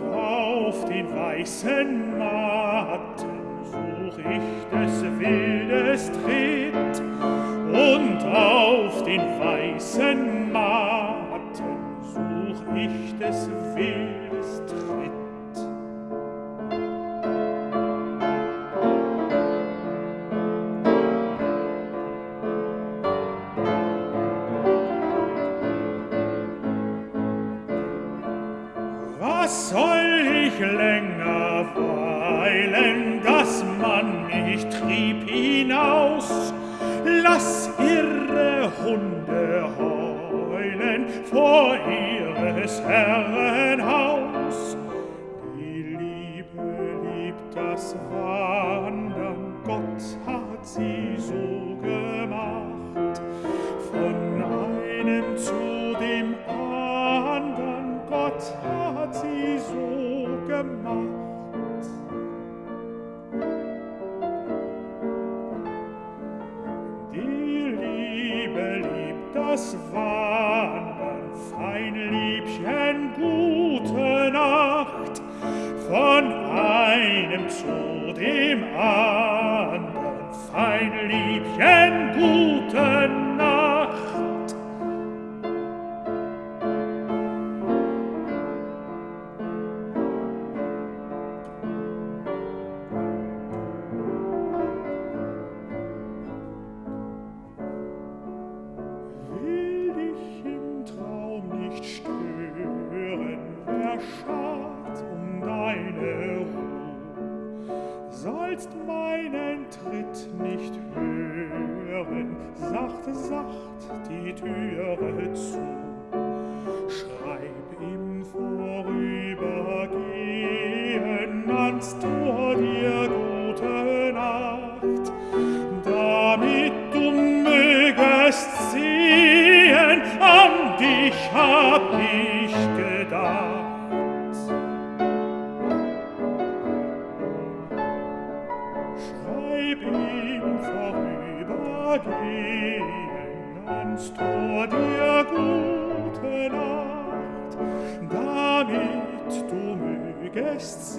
und auf den weißen Matten such ich des Wildes Tritt und auf den weißen Matten such ich des Wildes Tritt. hab ich gedacht. Schreib im Vorübergehen ans Tor der gute Nacht, damit du mögest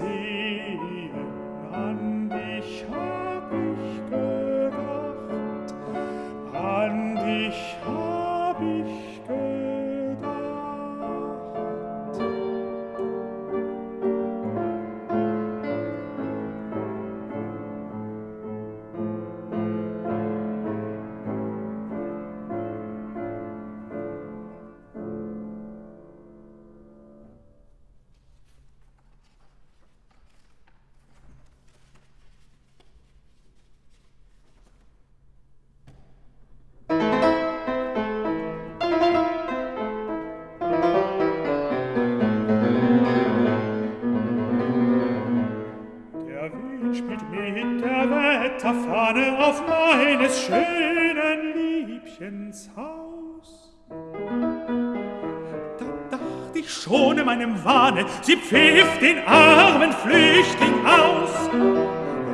Wahne, sie pfiff den armen Flüchtling aus.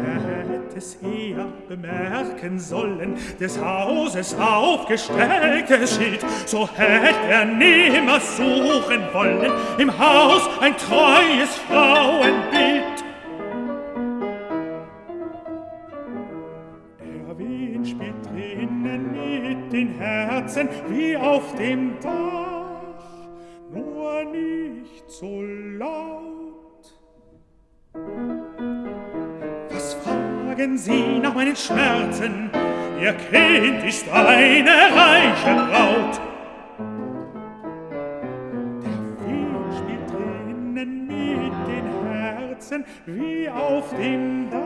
Er hätte es eher bemerken sollen, des Hauses aufgestelltes Schild, so hätte er nimmer suchen wollen, im Haus ein treues Frauenbild. Herzen wie auf dem Dach, so laut. Was fragen Sie nach meinen Schmerzen? Ihr Kind ist eine reiche Braut. Der Wind spielt drinnen mit den Herzen wie auf dem Dach,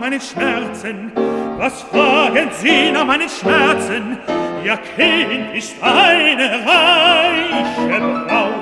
nach meinen Schmerzen? Was fragen Sie nach meinen Schmerzen? Ihr Kind ist eine reiche Braut.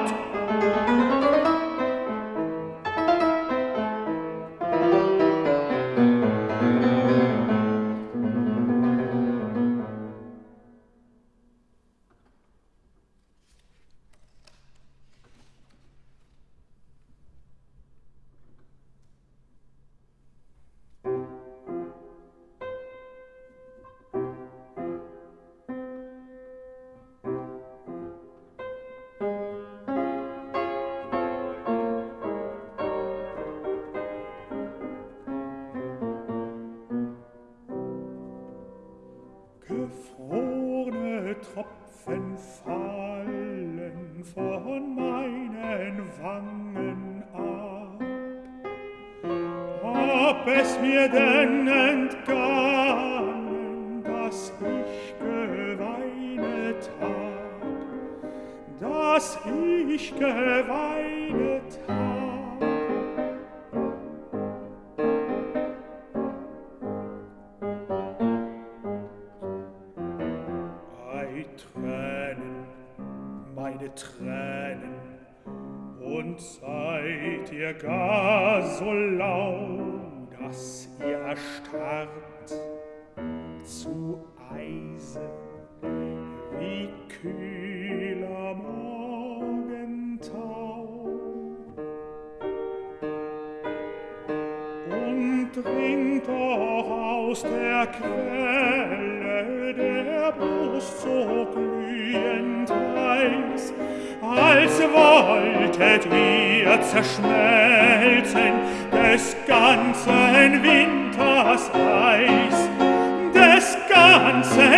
danze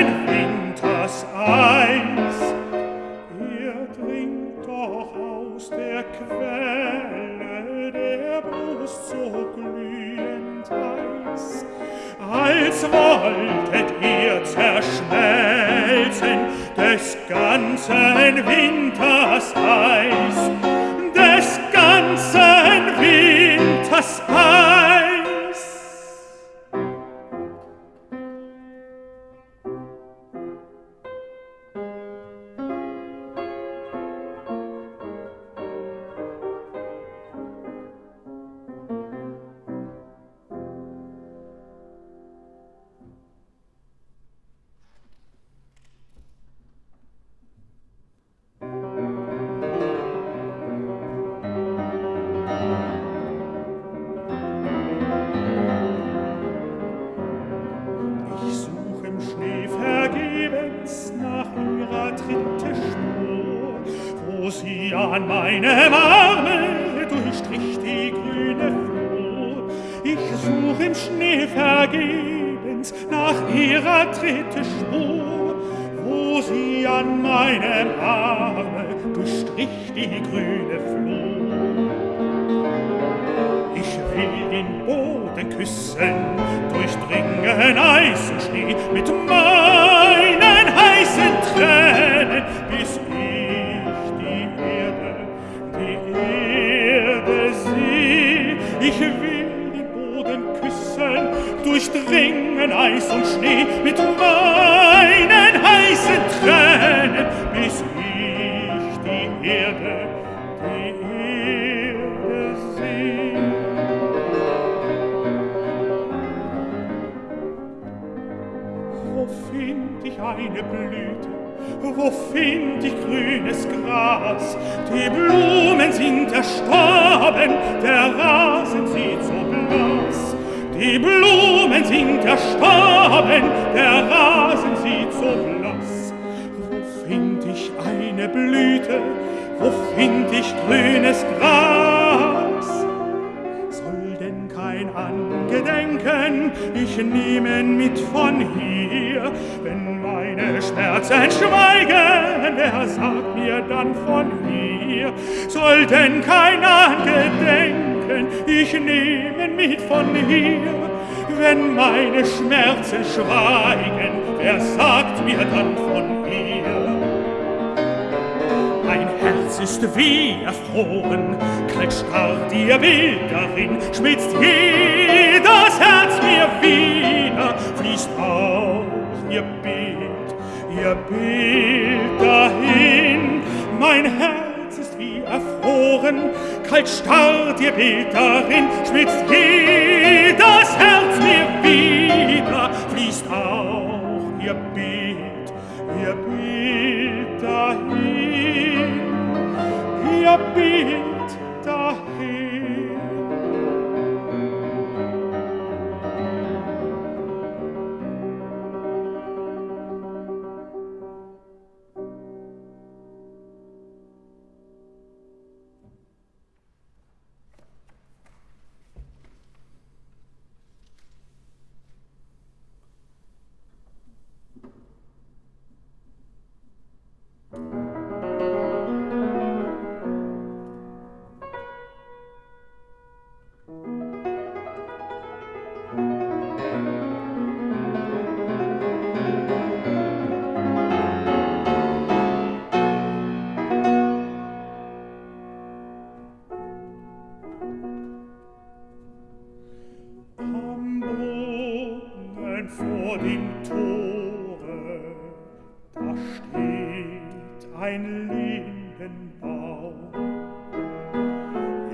Blumen sind erstorben, der Rasen sieht so blass. Wo find ich eine Blüte, wo find ich grünes Gras? Soll denn kein Angedenken ich nehmen mit von hier, wenn meine Schmerzen schweigen, wer sagt mir dann von hier? Soll denn kein Angedenken ich nehmen mit von hier, wenn meine Schmerzen schweigen, wer sagt mir dann von hier? Mein Herz ist wie erfroren, kalt starrt ihr Bild darin, schmitzt jedes Herz mir wieder, fließt auch ihr Bild, ihr Bild dahin. Mein Herz ist wie erfroren, kalt starrt ihr Beterin, schmilzt jedes Herz mir wieder, fließt auch ihr Bild, ihr Bild dahin, ihr Bild ein Lindenbaum.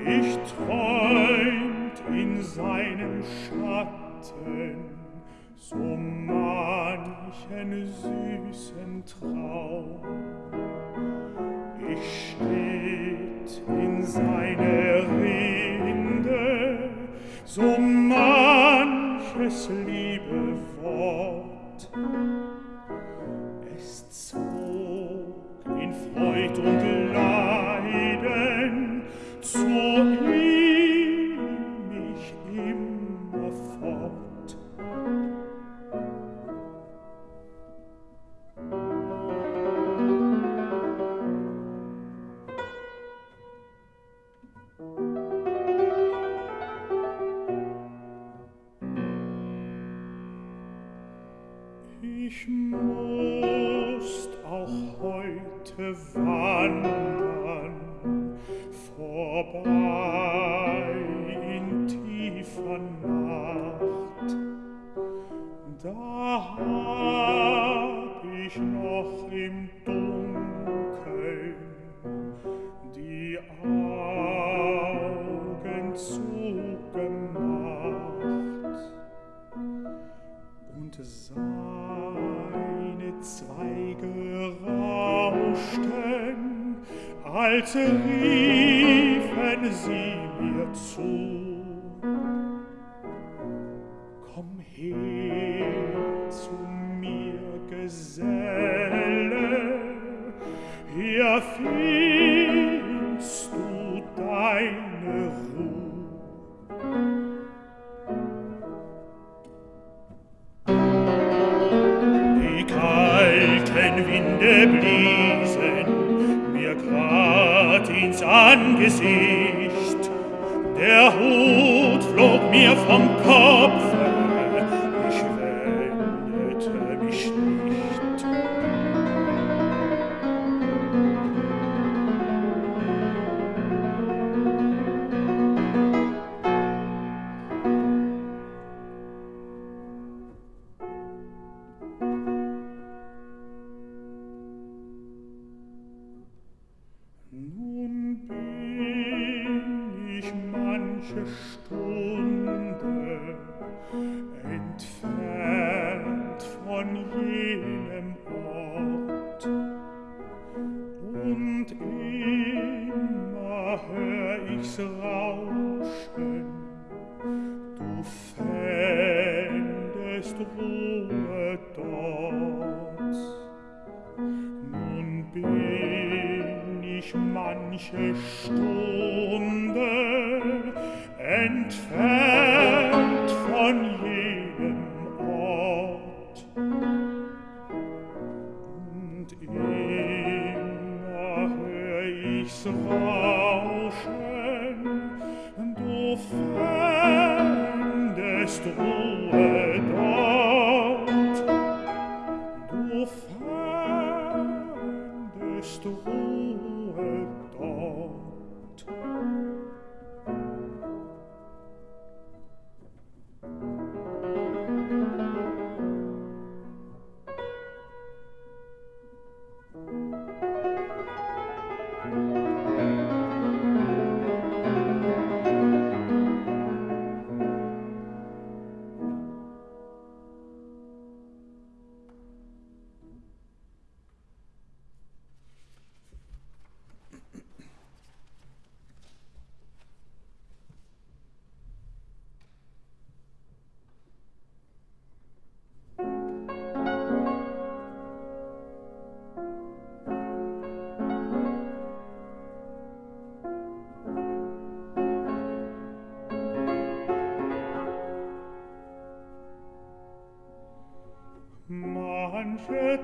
Ich träumt in seinem Schatten so manchen süßen Traum. Ich steht in seine Rinde so manches liebe Wort.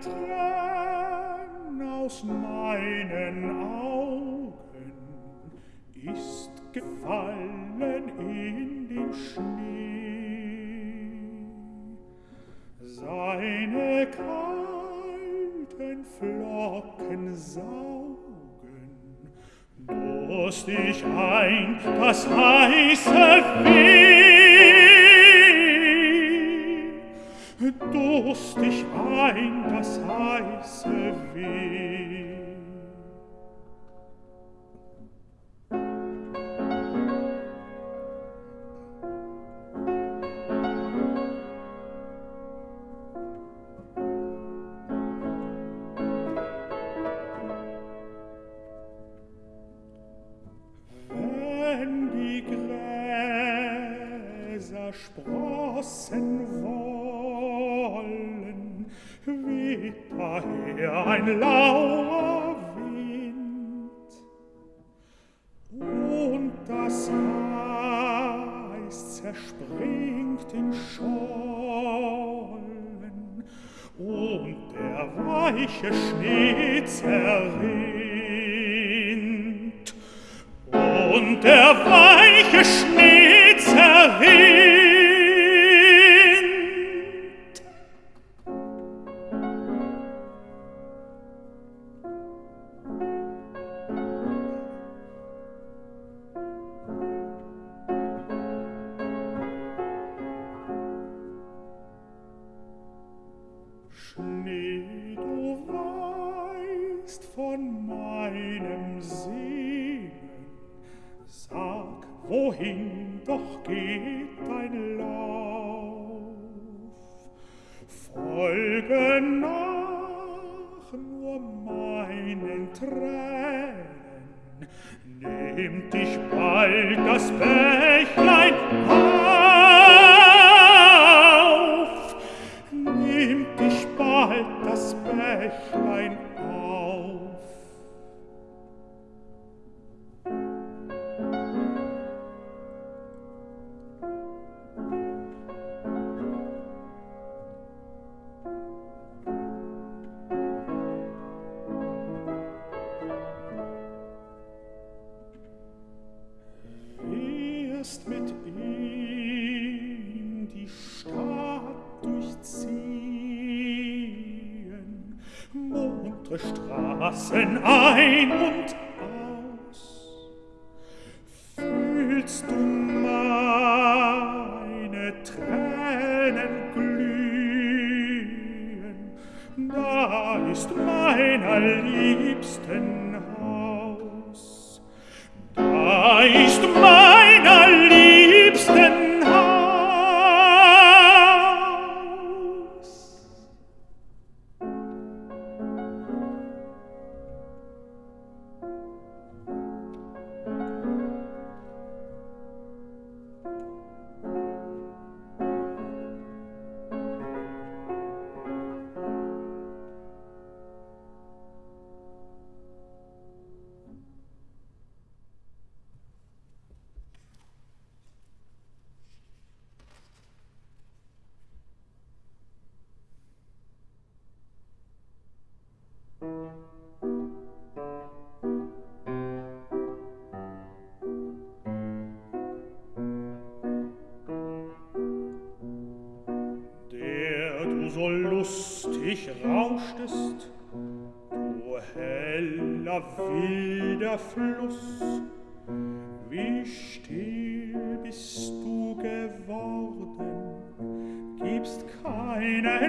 tränen aus meinen augen. Tränen. Nimm dich bald das Bächlein auf, nimm dich bald das Bächlein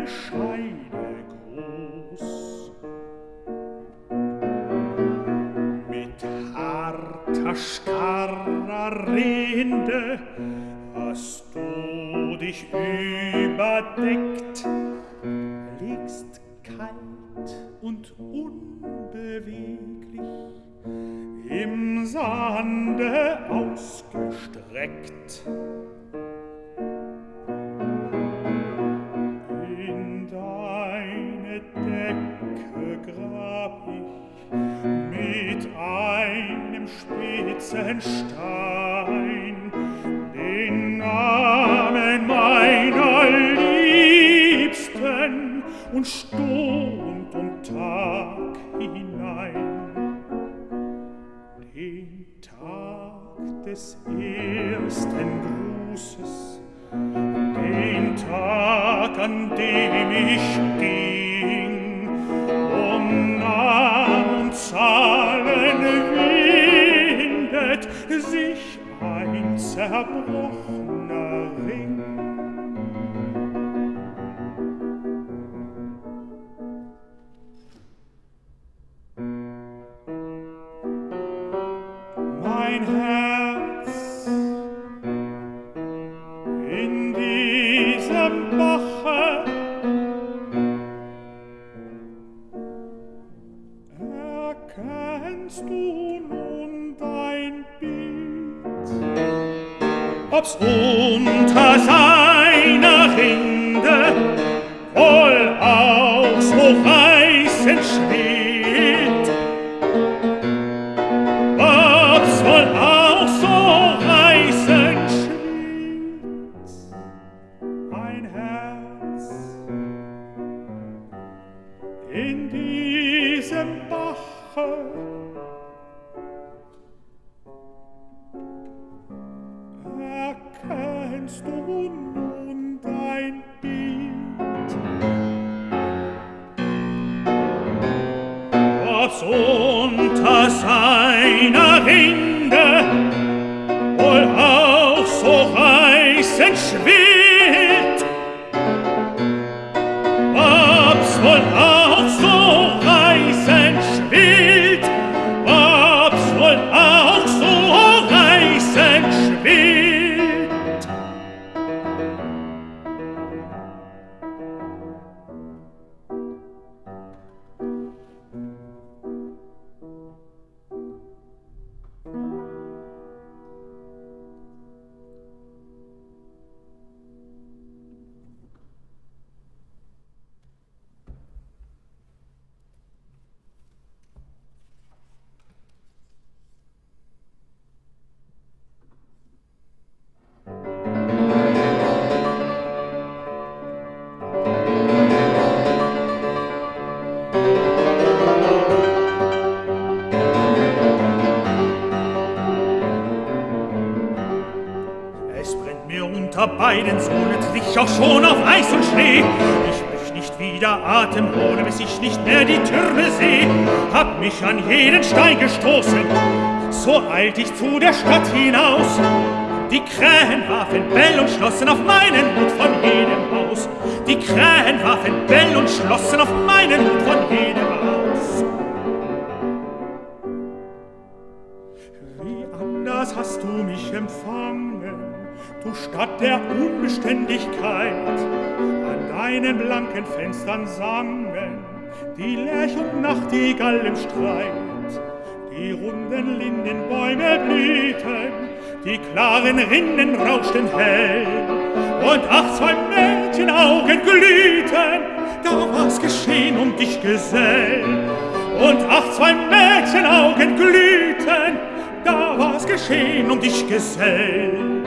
Scheine groß. Mit harter, starrer Rinde hast du dich überdeckt, liegst kalt und unbeweglich im Sande ausgestreckt. herzen starb. Stunden. Schlossen auf meinen Hut von jedem Haus. Die Krähen warfen Bell und schlossen auf meinen Hut von jedem Haus. Wie anders hast du mich empfangen, du Stadt der Unbeständigkeit. An deinen blanken Fenstern sangen die Lerch und Nachtigall im Streit. Die runden Lindenbäume blühten, die klaren Rinnen rauschten hell. Und ach, zwei Mädchenaugen glühten, da war's geschehen um dich, Gesell. Und ach, zwei Mädchenaugen glühten, da war's geschehen um dich, Gesell.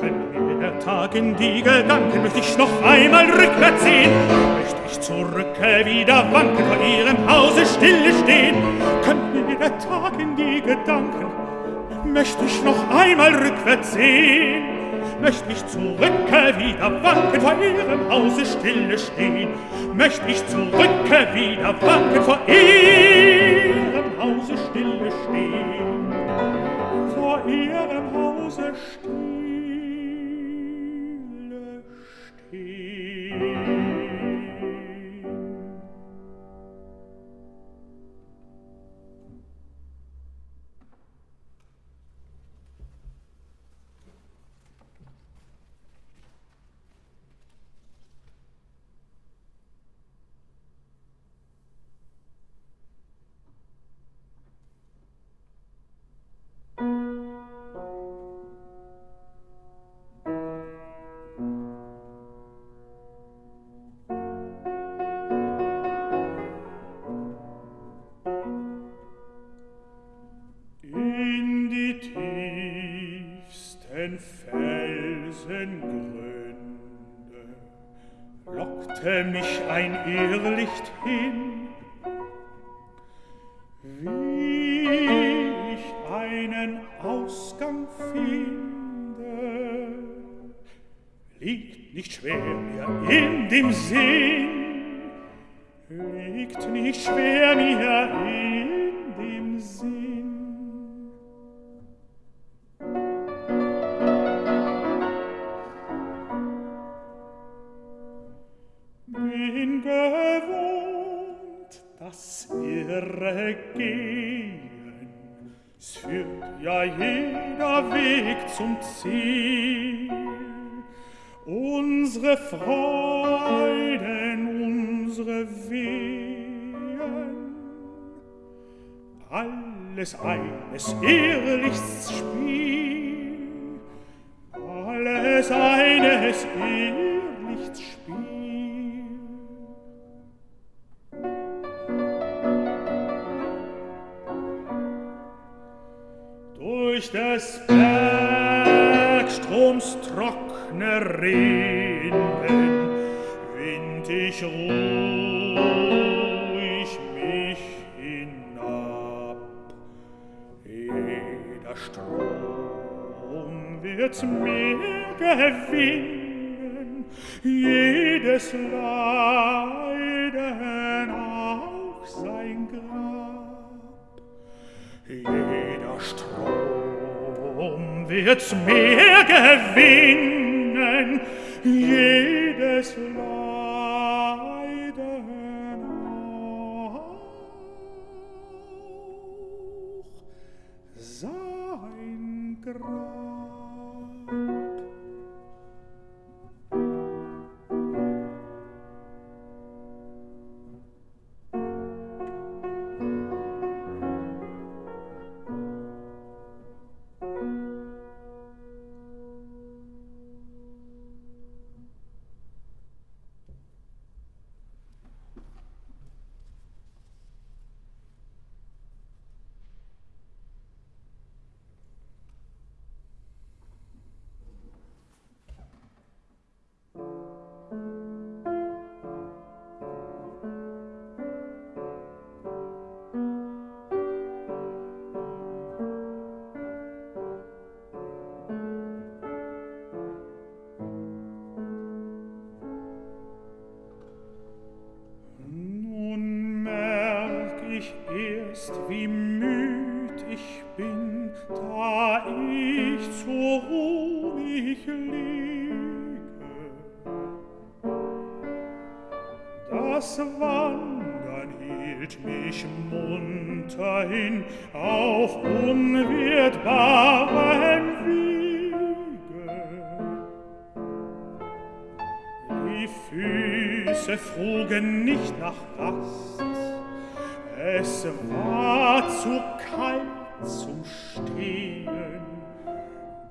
Kann mir der Tag in die Gedanken, möcht ich noch einmal rückwärts sehen, möcht ich zurücke wieder wanken, vor ihrem Hause stille stehen. Könnt mir der Tag in die Gedanken, möcht ich noch einmal rückwärts sehen, möcht ich zurücke wieder wanken vor ihrem Hause stille stehen, möcht ich zurücke wieder wanken vor ihrem Hause stille stehen, vor ihrem Hause stille unsere Wehen. Alles eines ehrlichs Spiel, alles eines ehrlichs Spiel. durch des Bergstroms trockne Regen. Ich ruh Strom wird mir gewinnen, jedes Leiden auch sein Grab. Jeder Strom wird mir gewinnen, jedes Leiden so ruh ich. Das Wandern hielt mich munter hin auf unwirtbarem Wege. Die Füße frugen nicht nach Rast, es war zu kalt zum Stehen.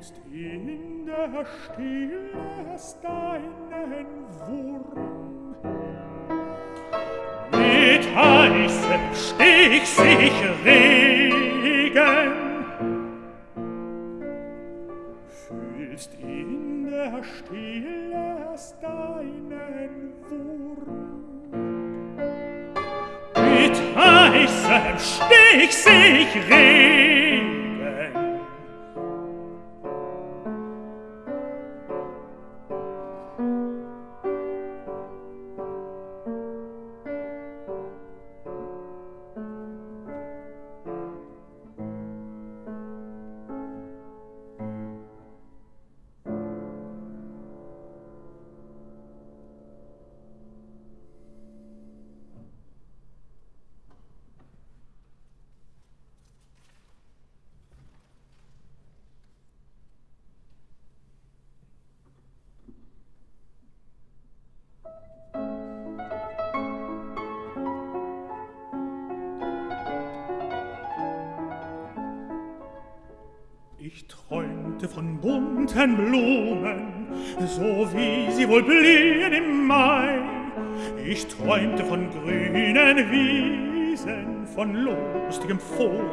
selbst in der Stille hast deinen Wurm. Mit heißem Stich sich regen, fühlst in der Stille hast deinen Wurm. Mit heißem Stich sich regen,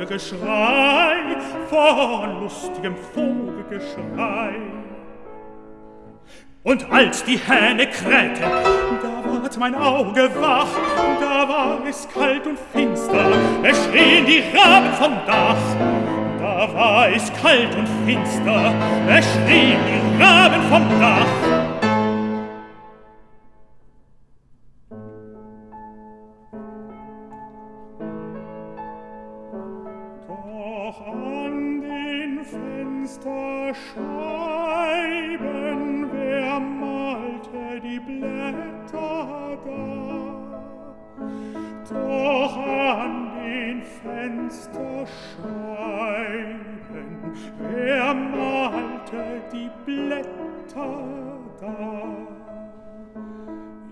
Vogelgeschrei, von lustigem Vogelgeschrei. Und als die Hähne krähten, da ward mein Auge wach, da war es kalt und finster, es schrien die Raben vom Dach. Da war es kalt und finster, es schrien die Raben vom Dach. Fensterscheiben, wer malte die Blätter da?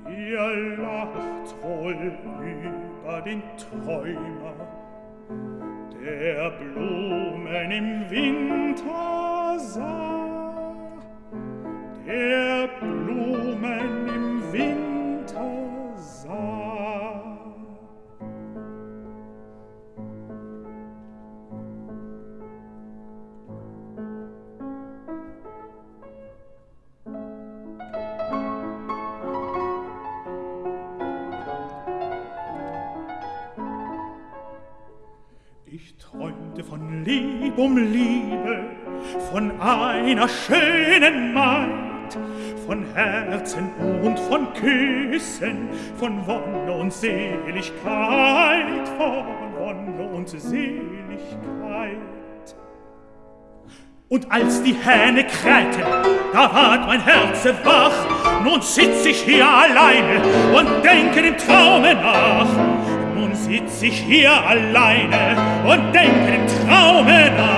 Ihr lacht wohl über den Träumer, der Blumen im Winter sah, der Blumen von Lieb um Liebe, von einer schönen Maid, von Herzen und von Küssen, von Wonne und Seligkeit, von Wonne und Seligkeit. Und als die Hähne krähten, da ward mein Herz wach, nun sitz ich hier alleine und denke dem Traume nach. Nun sitz ich hier alleine und denke dem Traume nach.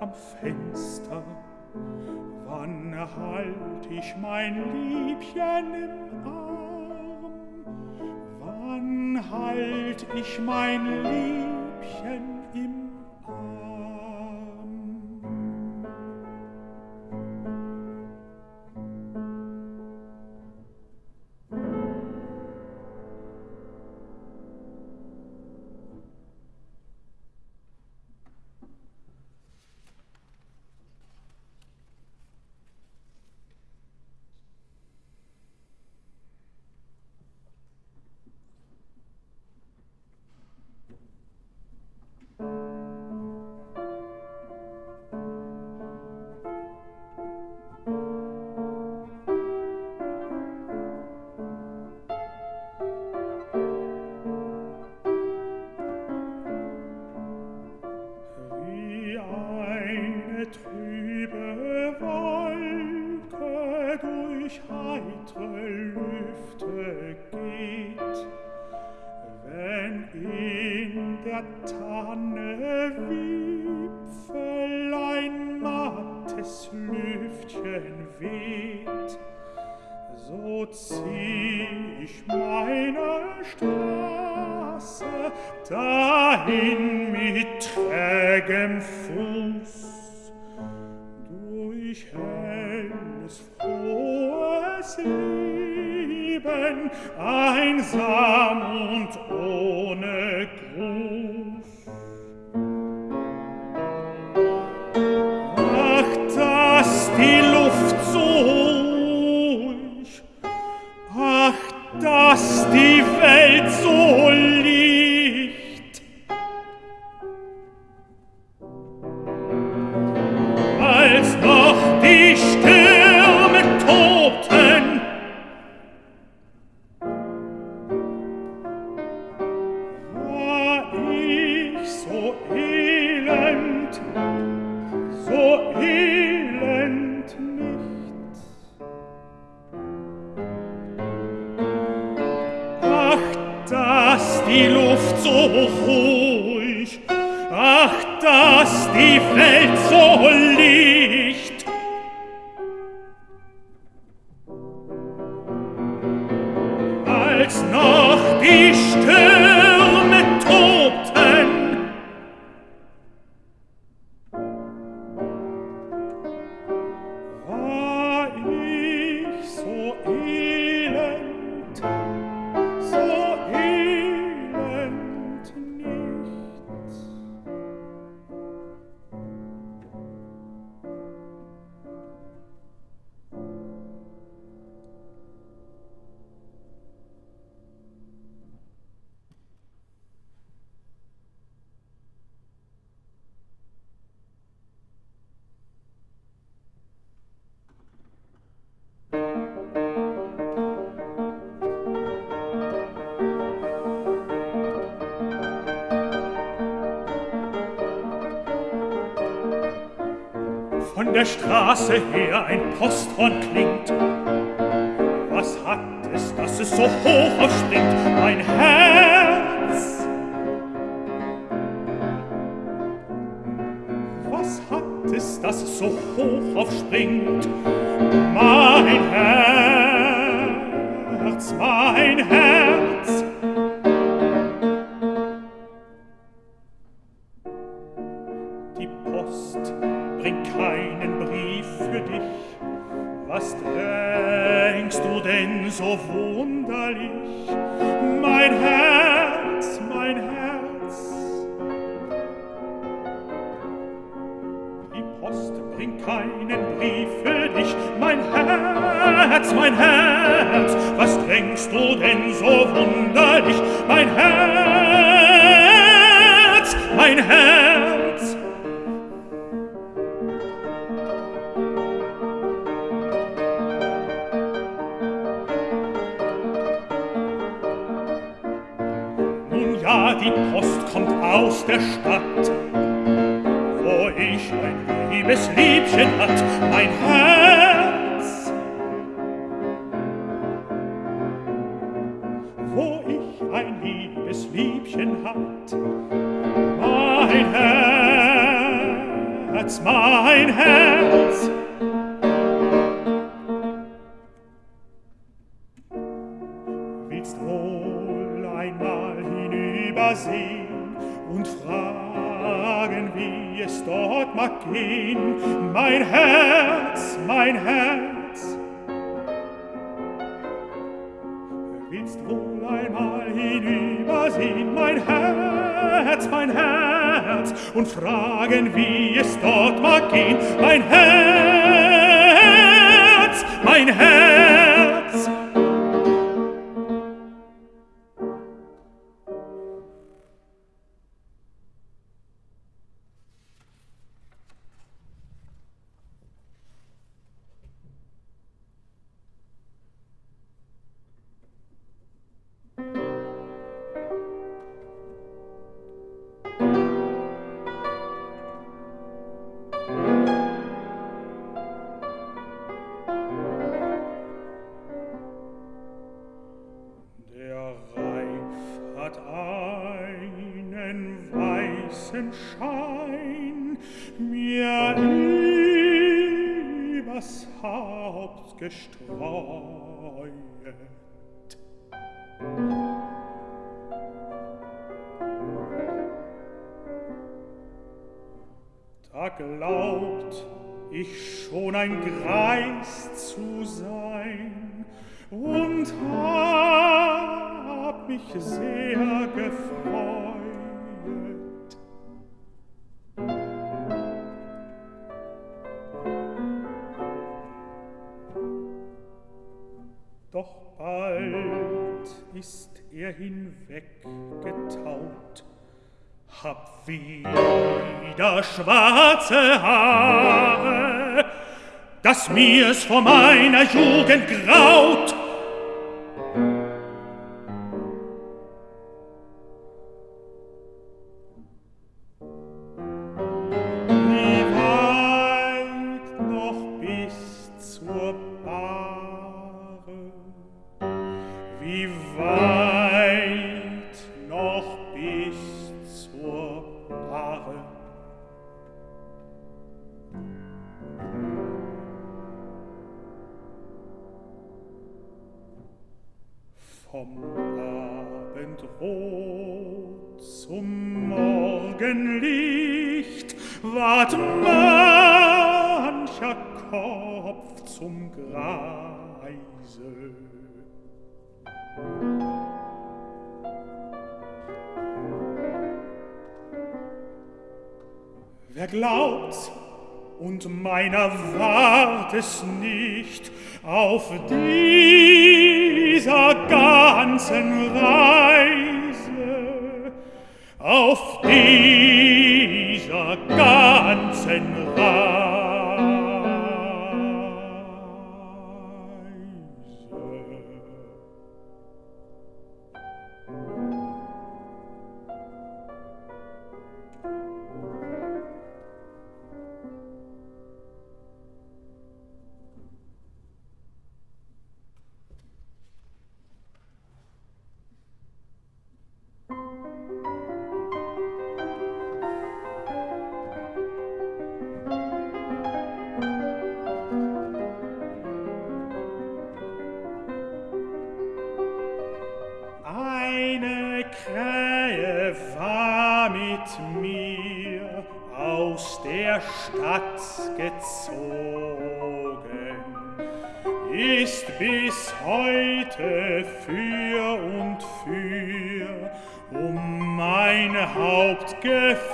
am Fenster, wann halt ich mein Liebchen im Arm? Wann halt ich mein Liebchen im der Straße her ein Posthorn klingt. Was hat es, dass es so hoch aufspringt, mein Herz? Was hat es, dass es so hoch aufspringt, mein Herz? wo ich ein liebes Liebchen hat. Mein Herz, mein Herz, dass mir's vor meiner Jugend graut. Haupt geflogen.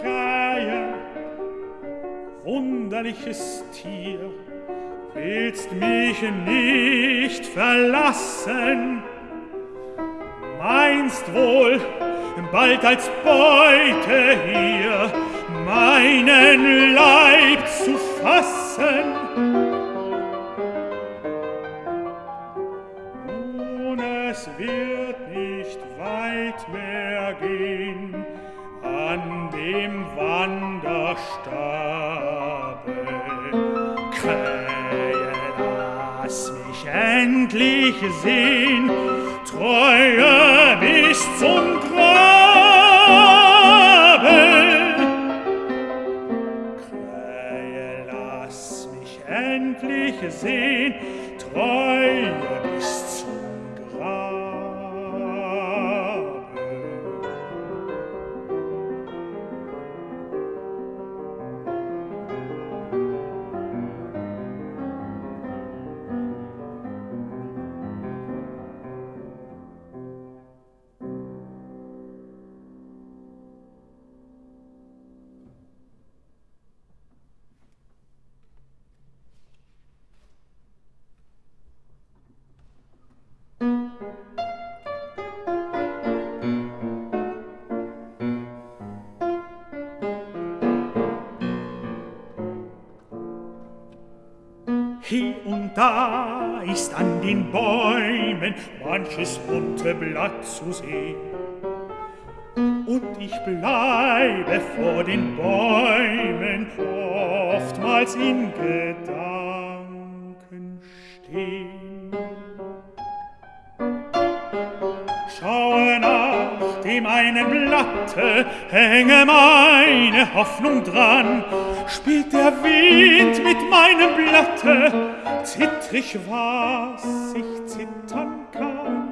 Krähe, wunderliches Tier, willst mich nicht verlassen, meinst wohl, bald als Beute hier meinen Leib zu fassen. endlich sehn, Treue bis zum Grabe. Krähe, lass mich endlich sehn, Treue den Bäumen manches bunte Blatt zu sehen. Und ich bleibe vor den Bäumen oftmals in Gedanken stehen. dem einen Blatte hänge meine Hoffnung dran. Spielt der Wind mit meinem Blatte, zittrig was ich zittern kann.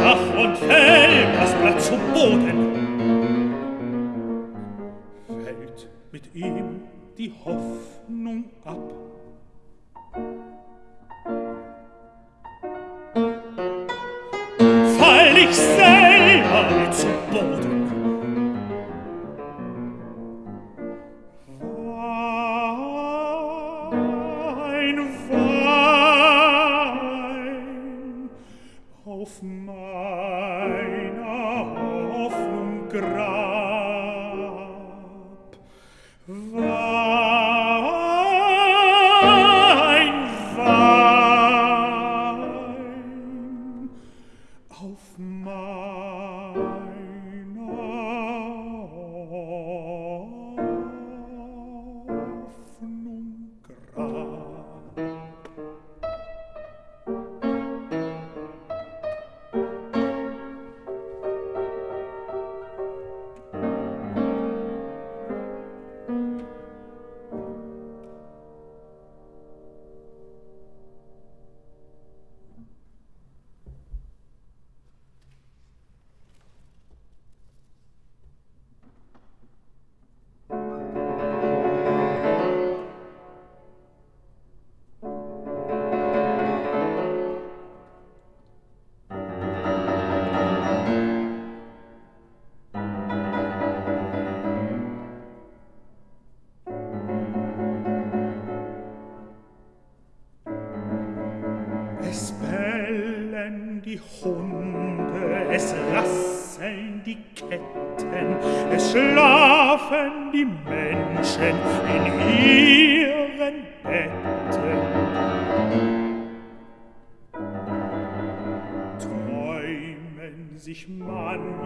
Ach und Fell, das Blatt zu Boden. Fällt mit ihm die Hoffnung ab. so bold.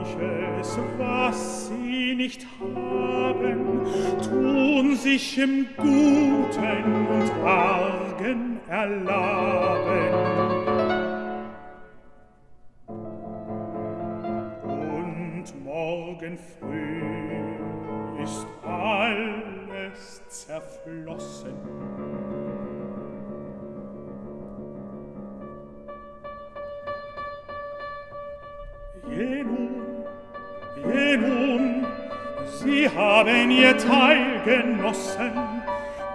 manches, was sie nicht haben, tun sich im Guten und Argen erlaben. Und morgen früh ist alles zerflossen, Jenu Nun, sie haben ihr Teil genossen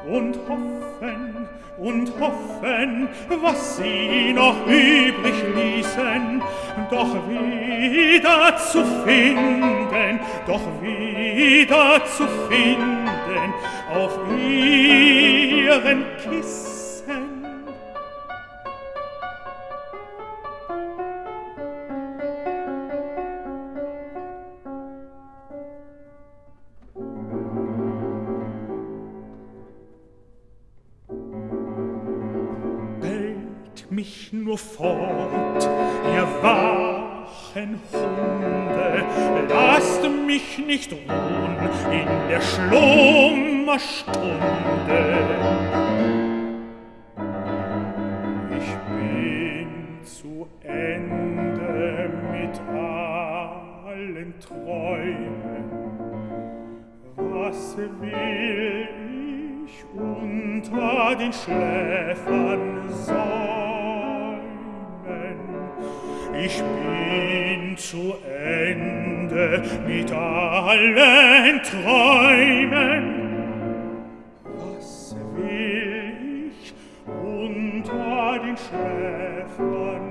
und hoffen, und hoffen, was sie noch übrig ließen, doch wieder zu finden, doch wieder zu finden auf ihren Kissen. fort, ihr wachen Hunde, lasst mich nicht ruhen in der Schlummerstunde. Ich bin zu Ende mit allen Träumen, was will ich unter den Schläfern sein? ich bin zu Ende mit allen Träumen. Was will ich unter den Schläfern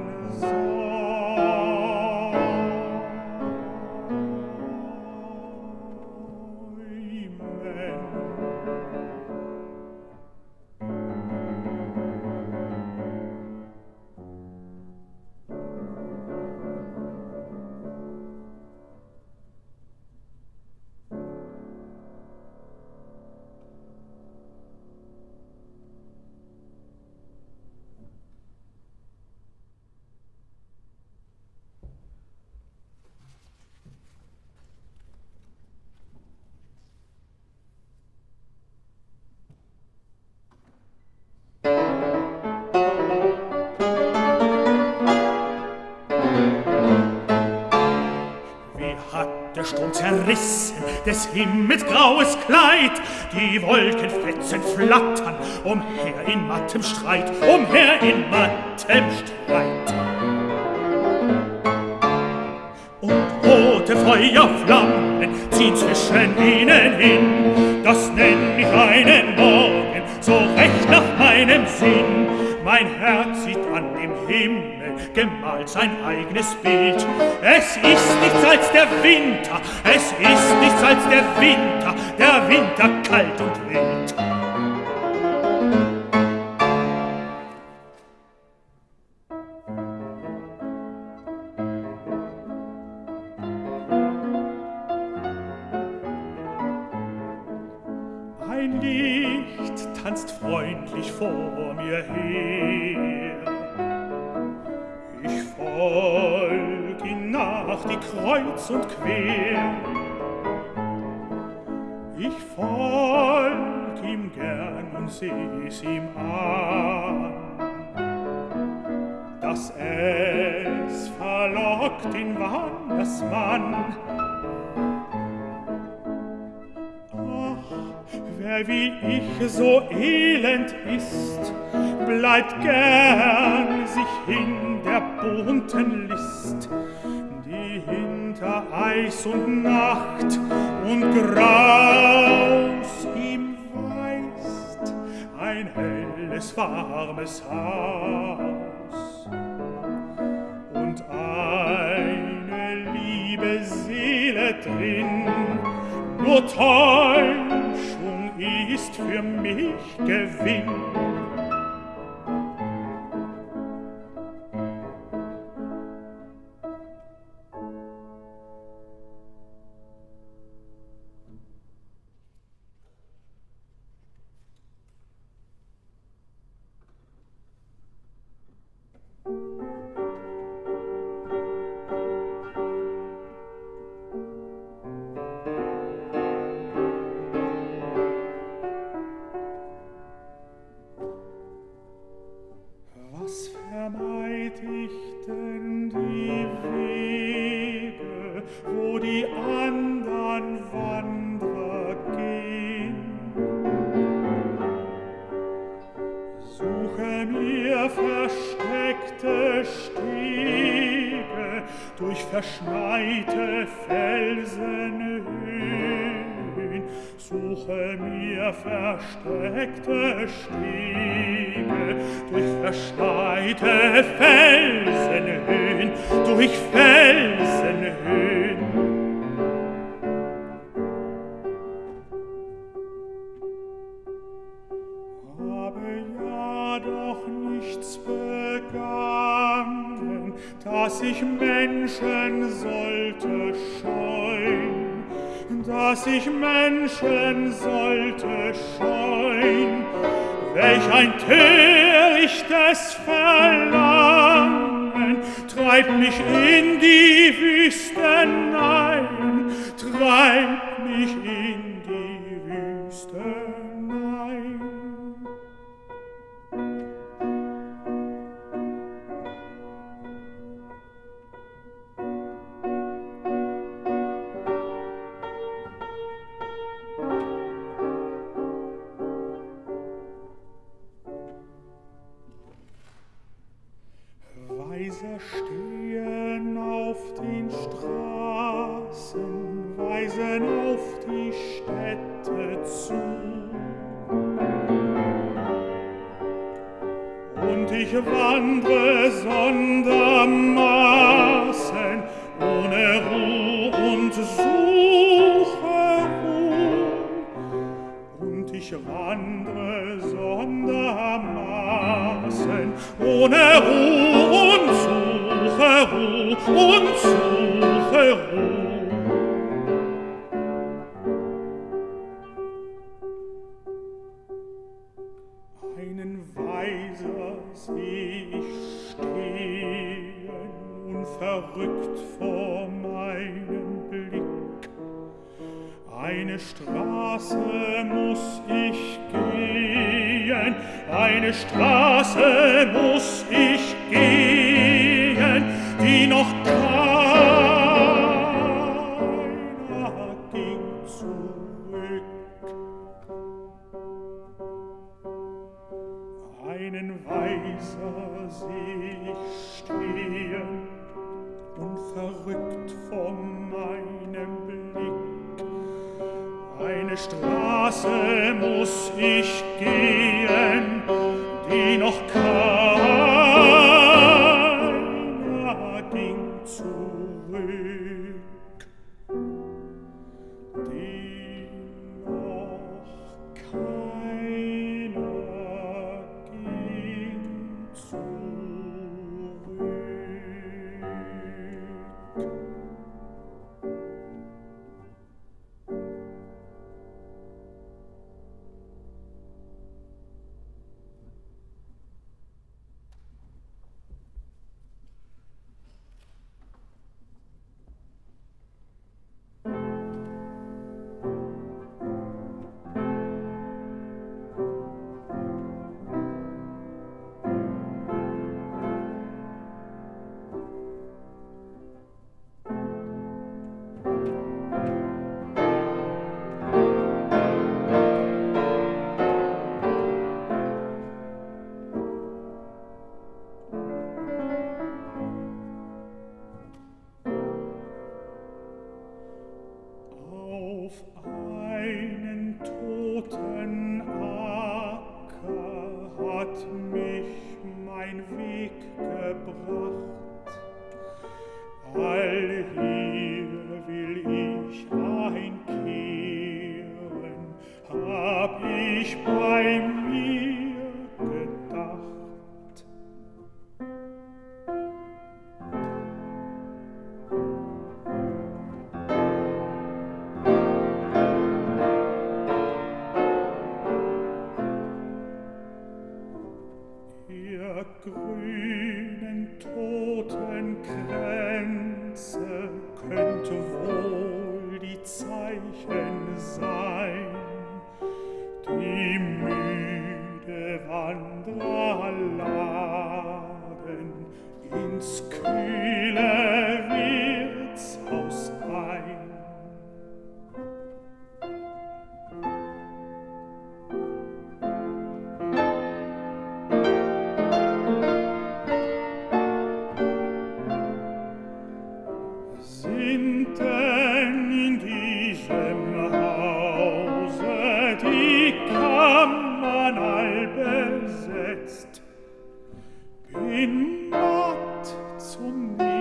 sein? Zerrissen des Himmels graues Kleid. Die Wolkenfetzen flattern umher in mattem Streit, umher in mattem Streit. Und rote Feuerflammen ziehen zwischen ihnen hin, das nenn ich einen Morgen, so recht nach meinem Sinn. Mein Herz dem Himmel gemalt sein eigenes Bild. Es ist nichts als der Winter, es ist nichts als der Winter, der Winter kalt und wild. kreuz und quer. Ich folg ihm gern und seh's ihm an, dass es verlockt in wanders Mann. Ach, wer wie ich so elend ist, bleibt gern sich hin der bunten List, die hinter Eis und Nacht und Graus ihm weist ein helles, warmes Haus und eine liebe Seele drin, nur Täuschung ist für mich Gewinn.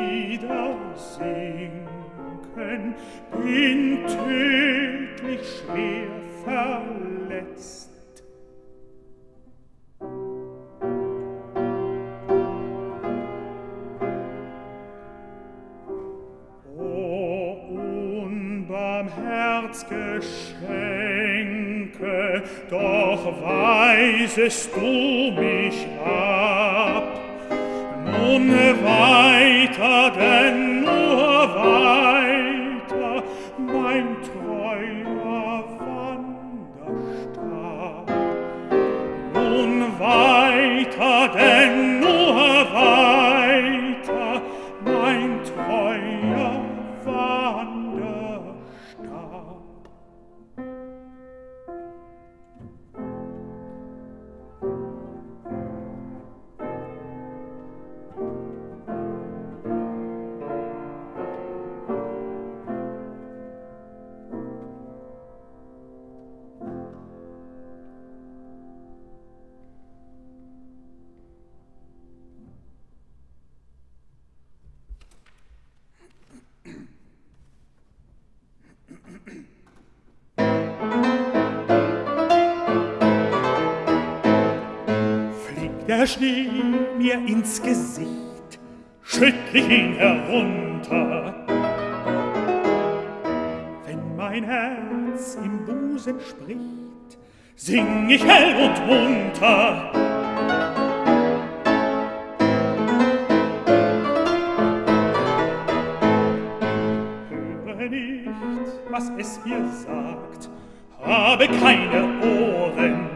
wieder sinken, bin tödlich schwer verletzt. O Herzgeschenke, doch weisest du mich ab, nun weiß es entspricht, sing ich hell und munter. Höre nicht, was es mir sagt, habe keine Ohren.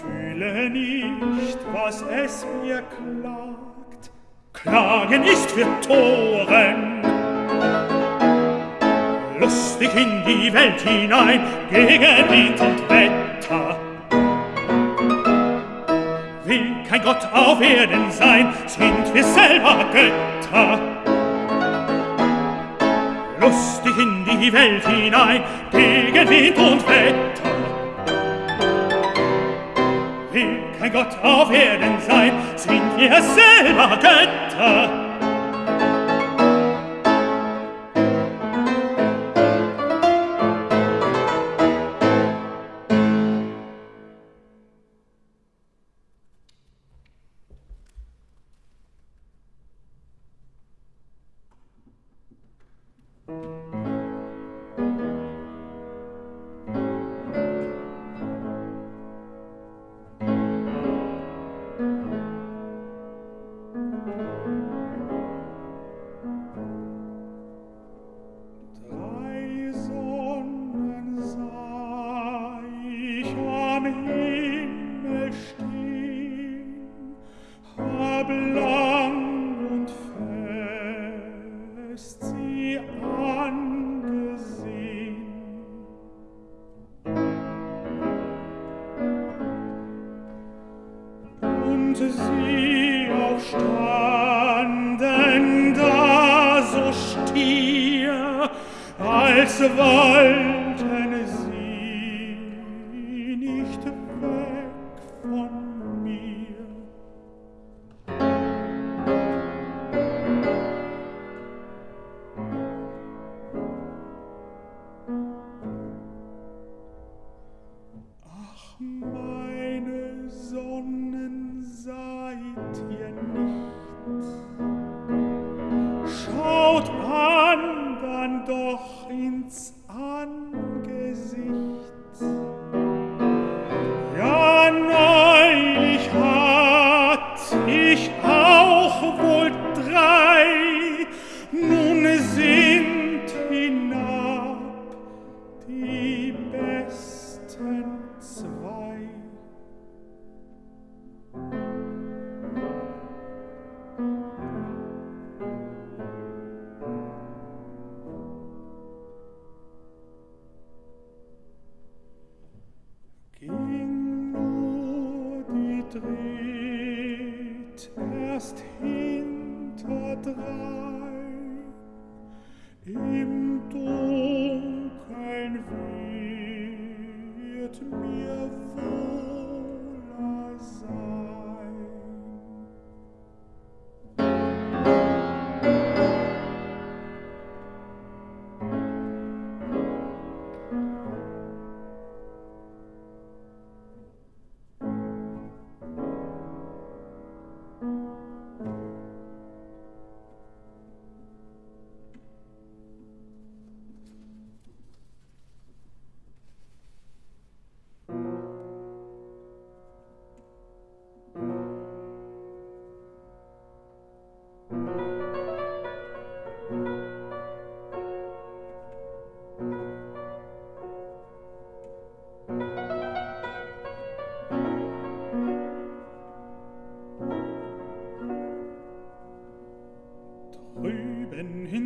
Fühle nicht, was es mir klagt, Klagen ist für Toren lustig in die Welt hinein, gegen Wind und Wetter. Will kein Gott auf Erden sein, sind wir selber Götter. Lustig in die Welt hinein, gegen Wind und Wetter. Will kein Gott auf Erden sein, sind wir selber Götter.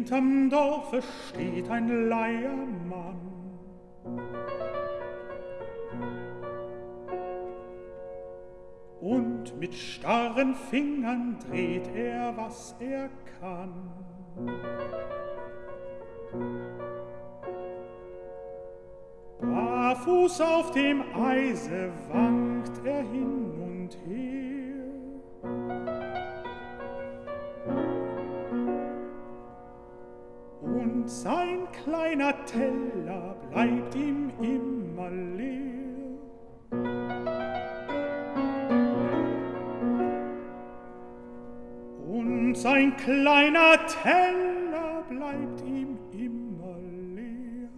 Hinterm Dorfe steht ein Leiermann. Und mit starren Fingern dreht er, was er kann. Barfuß auf dem Eise sein kleiner Teller bleibt ihm immer leer.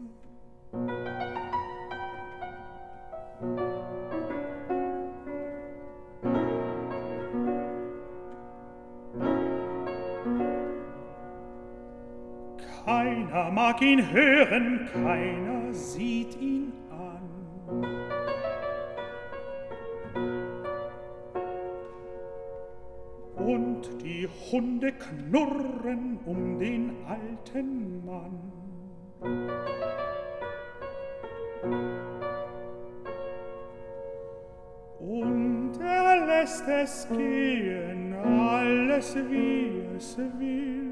Keiner mag ihn hören, keiner sieht ihn und die Hunde knurren um den alten Mann. Und er lässt es gehen, alles wie es will,